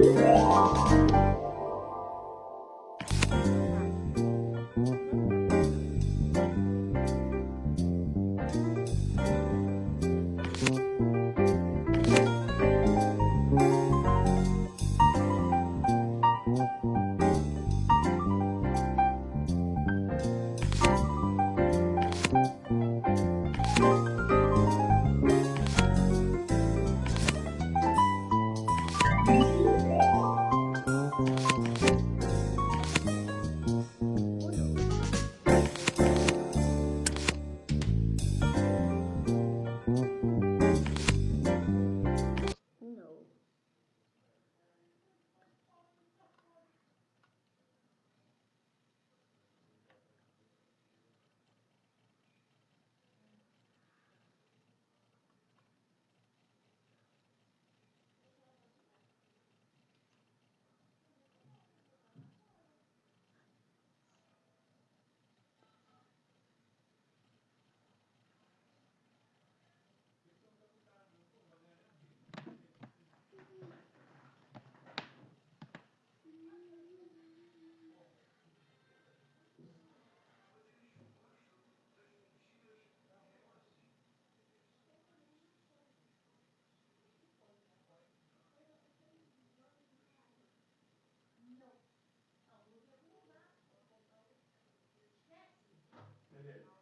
Música Amen.